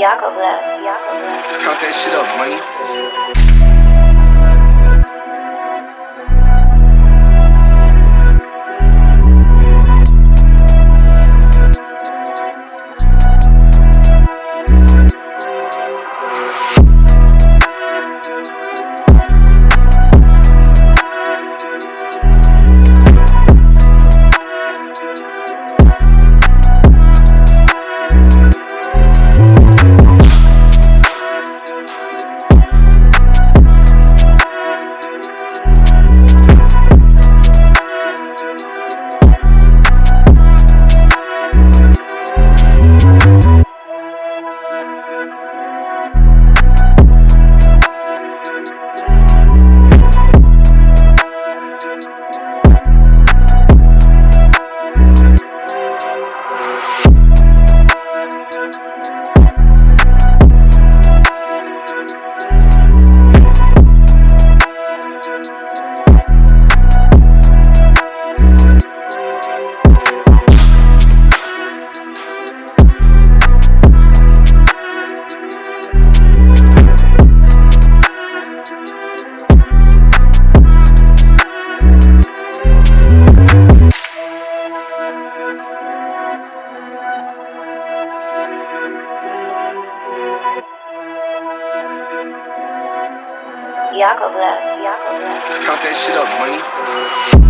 Yakovlev. Count that shit up, money. Yakovlev. Count that shit up, money.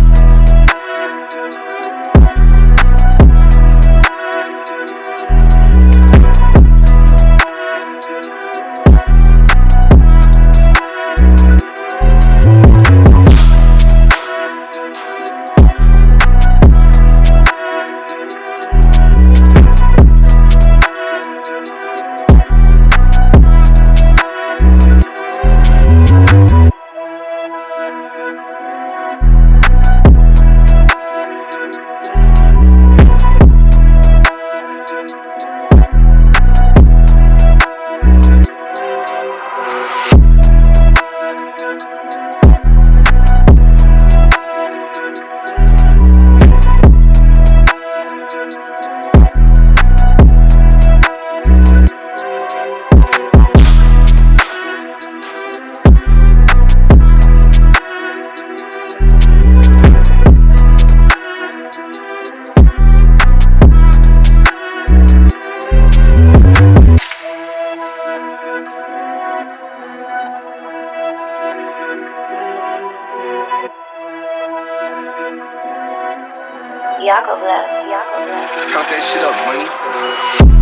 Yakovlev. Count that shit up, money.